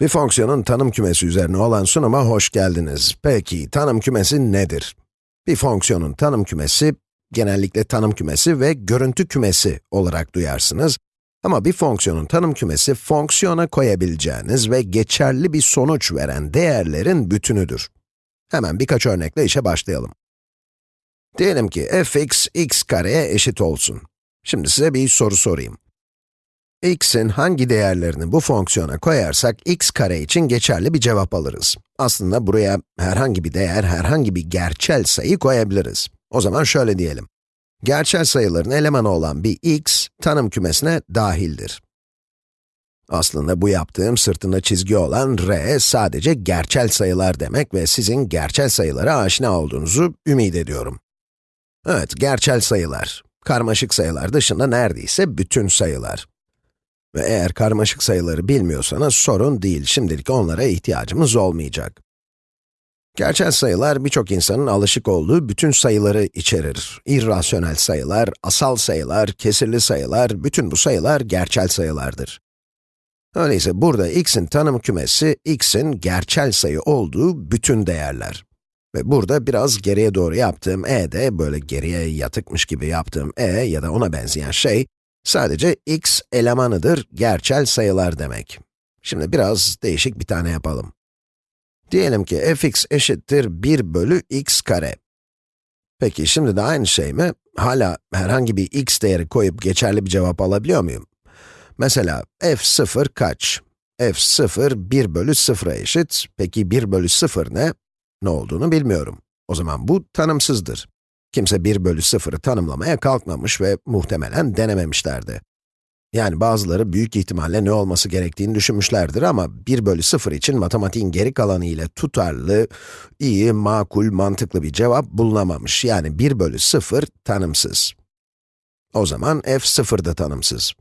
Bir fonksiyonun tanım kümesi üzerine olan sunuma hoş geldiniz. Peki, tanım kümesi nedir? Bir fonksiyonun tanım kümesi, genellikle tanım kümesi ve görüntü kümesi olarak duyarsınız. Ama bir fonksiyonun tanım kümesi, fonksiyona koyabileceğiniz ve geçerli bir sonuç veren değerlerin bütünüdür. Hemen birkaç örnekle işe başlayalım. Diyelim ki fx, x kareye eşit olsun. Şimdi size bir soru sorayım x'in hangi değerlerini bu fonksiyona koyarsak x kare için geçerli bir cevap alırız. Aslında buraya herhangi bir değer, herhangi bir gerçel sayı koyabiliriz. O zaman şöyle diyelim. Gerçel sayıların elemanı olan bir x, tanım kümesine dahildir. Aslında bu yaptığım sırtında çizgi olan r sadece gerçel sayılar demek ve sizin gerçel sayılara aşina olduğunuzu ümit ediyorum. Evet, gerçel sayılar. Karmaşık sayılar dışında neredeyse bütün sayılar. Ve eğer karmaşık sayıları bilmiyorsanız sorun değil, şimdilik onlara ihtiyacımız olmayacak. Gerçel sayılar birçok insanın alışık olduğu bütün sayıları içerir. İrrasyonel sayılar, asal sayılar, kesirli sayılar, bütün bu sayılar gerçel sayılardır. Öyleyse burada x'in tanım kümesi, x'in gerçel sayı olduğu bütün değerler. Ve burada biraz geriye doğru yaptığım e de, böyle geriye yatıkmış gibi yaptığım e ya da ona benzeyen şey, Sadece x elemanıdır, gerçel sayılar demek. Şimdi biraz değişik bir tane yapalım. Diyelim ki fx eşittir 1 bölü x kare. Peki şimdi de aynı şey mi? Hala herhangi bir x değeri koyup geçerli bir cevap alabiliyor muyum? Mesela f0 kaç? f0 1 bölü 0'a eşit. Peki 1 bölü 0 ne? Ne olduğunu bilmiyorum. O zaman bu tanımsızdır. Kimse 1 bölü 0'ı tanımlamaya kalkmamış ve muhtemelen denememişlerdi. Yani bazıları büyük ihtimalle ne olması gerektiğini düşünmüşlerdir ama 1 bölü 0 için matematiğin geri kalanı ile tutarlı, iyi, makul, mantıklı bir cevap bulunamamış. Yani 1 bölü 0 tanımsız. O zaman f 0 da tanımsız.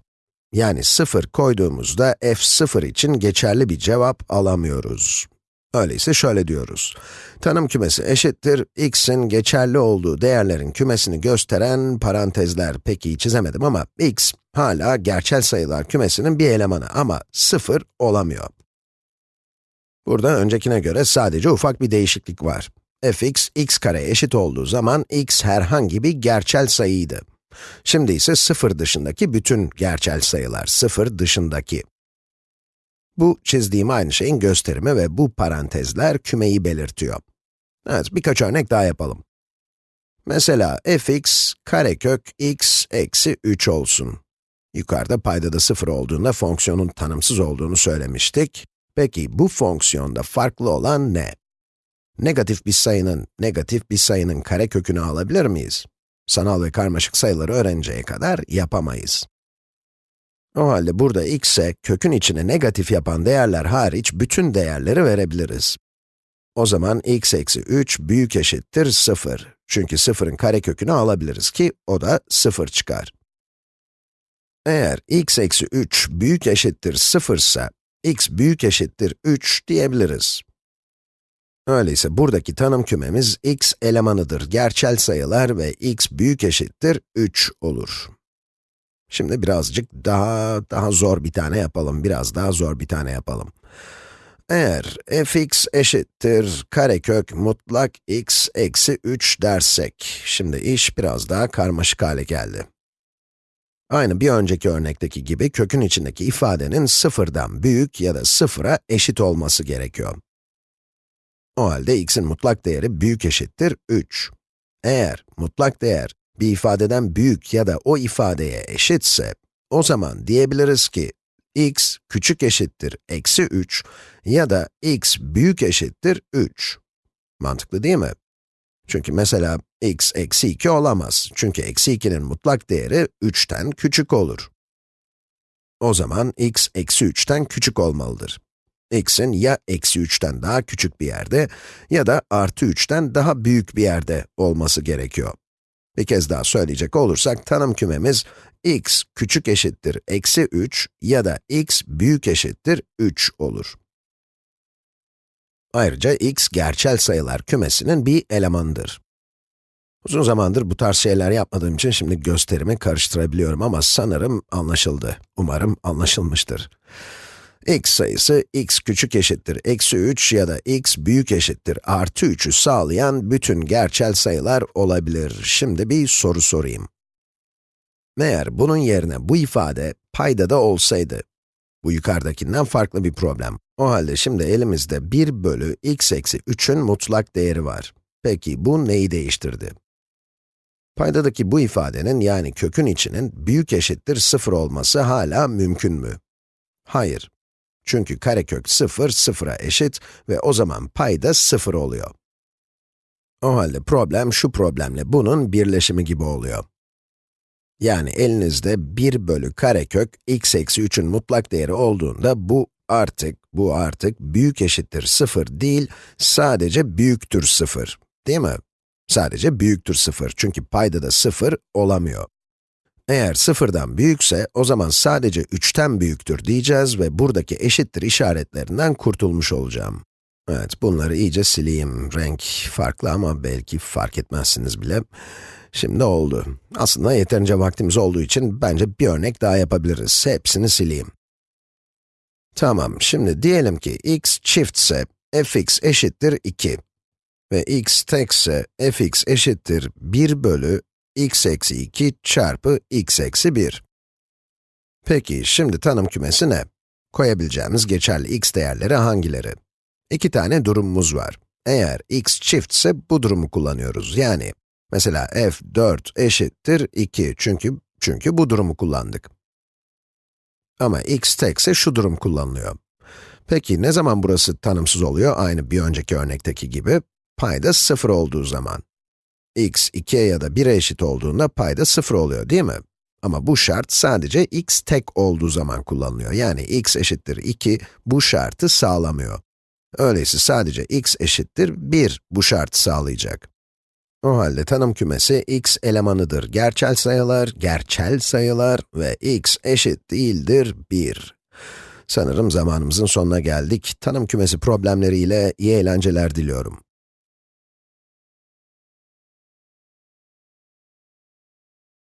Yani 0 koyduğumuzda f 0 için geçerli bir cevap alamıyoruz. Öyleyse şöyle diyoruz. Tanım kümesi eşittir, x'in geçerli olduğu değerlerin kümesini gösteren parantezler. Peki çizemedim ama x hala gerçel sayılar kümesinin bir elemanı ama 0 olamıyor. Burada öncekine göre sadece ufak bir değişiklik var. fx, x kare eşit olduğu zaman x herhangi bir gerçel sayıydı. Şimdi ise 0 dışındaki bütün gerçel sayılar, 0 dışındaki. Bu çizdiğim aynı şeyin gösterimi ve bu parantezler kümeyi belirtiyor. Evet, birkaç örnek daha yapalım. Mesela fx karekök x eksi 3 olsun. Yukarıda paydada 0 olduğunda fonksiyonun tanımsız olduğunu söylemiştik. Peki bu fonksiyonda farklı olan ne? Negatif bir sayının, negatif bir sayının karekökünü alabilir miyiz? Sanal ve karmaşık sayıları öğrenceye kadar yapamayız. O halde burada x'e kökün içine negatif yapan değerler hariç bütün değerleri verebiliriz. O zaman x eksi 3 büyük eşittir 0. Çünkü 0'ın karekökünü alabiliriz ki o da 0 çıkar. Eğer x eksi 3 büyük eşittir 0 ise, x büyük eşittir 3 diyebiliriz. Öyleyse buradaki tanım kümemiz x elemanıdır gerçel sayılar ve x büyük eşittir 3 olur. Şimdi birazcık daha, daha zor bir tane yapalım, biraz daha zor bir tane yapalım. Eğer fx eşittir karekök mutlak x eksi 3 dersek, şimdi iş biraz daha karmaşık hale geldi. Aynı bir önceki örnekteki gibi kökün içindeki ifadenin sıfırdan büyük ya da sıfıra eşit olması gerekiyor. O halde x'in mutlak değeri büyük eşittir 3. Eğer mutlak değer bir ifadeden büyük ya da o ifadeye eşitse, o zaman diyebiliriz ki x küçük eşittir eksi 3 ya da x büyük eşittir 3. Mantıklı değil mi? Çünkü mesela x eksi 2 olamaz. Çünkü eksi 2'nin mutlak değeri 3'ten küçük olur. O zaman x eksi 3'ten küçük olmalıdır. x'in ya eksi 3'ten daha küçük bir yerde ya da artı 3'ten daha büyük bir yerde olması gerekiyor. Bir kez daha söyleyecek olursak, tanım kümemiz x küçük eşittir eksi 3 ya da x büyük eşittir 3 olur. Ayrıca x gerçel sayılar kümesinin bir elemanıdır. Uzun zamandır bu tarz şeyler yapmadığım için şimdi gösterimi karıştırabiliyorum ama sanırım anlaşıldı. Umarım anlaşılmıştır. X sayısı x küçük eşittir eksi 3 ya da x büyük eşittir artı 3'ü sağlayan bütün gerçel sayılar olabilir. Şimdi bir soru sorayım. Eğer bunun yerine bu ifade paydada olsaydı, bu yukarıdakinden farklı bir problem. O halde şimdi elimizde 1 bölü x eksi 3'ün mutlak değeri var. Peki bu neyi değiştirdi? Paydadaki bu ifadenin yani kökün içinin büyük eşittir 0 olması hala mümkün mü? Hayır. Çünkü karekök 0, 0'a eşit ve o zaman payda 0 oluyor. O halde problem şu problemle bunun birleşimi gibi oluyor. Yani elinizde 1 bölü karekök x eksi 3'ün mutlak değeri olduğunda bu artık, bu artık büyük eşittir 0 değil, sadece büyüktür 0, değil mi? Sadece büyüktür 0 çünkü payda da 0 olamıyor. Eğer 0'dan büyükse, o zaman sadece 3'ten büyüktür diyeceğiz ve buradaki eşittir işaretlerinden kurtulmuş olacağım. Evet, bunları iyice sileyim. Renk farklı ama belki fark etmezsiniz bile. Şimdi oldu. Aslında yeterince vaktimiz olduğu için bence bir örnek daha yapabiliriz. Hepsini sileyim. Tamam, şimdi diyelim ki x çiftse fx eşittir 2 ve x tekse fx eşittir 1 bölü x eksi 2 çarpı x eksi 1. Peki, şimdi tanım kümesi ne? Koyabileceğimiz geçerli x değerleri hangileri? İki tane durumumuz var. Eğer x çiftse bu durumu kullanıyoruz. Yani, mesela f4 eşittir 2 çünkü, çünkü bu durumu kullandık. Ama x tekse şu durum kullanılıyor. Peki, ne zaman burası tanımsız oluyor? Aynı bir önceki örnekteki gibi, payda 0 olduğu zaman x 2'ye ya da 1'e eşit olduğunda payda 0 oluyor değil mi? Ama bu şart sadece x tek olduğu zaman kullanılıyor. Yani x eşittir 2 bu şartı sağlamıyor. Öyleyse sadece x eşittir 1 bu şartı sağlayacak. O halde tanım kümesi x elemanıdır gerçel sayılar, gerçel sayılar ve x eşit değildir 1. Sanırım zamanımızın sonuna geldik. Tanım kümesi problemleriyle iyi eğlenceler diliyorum.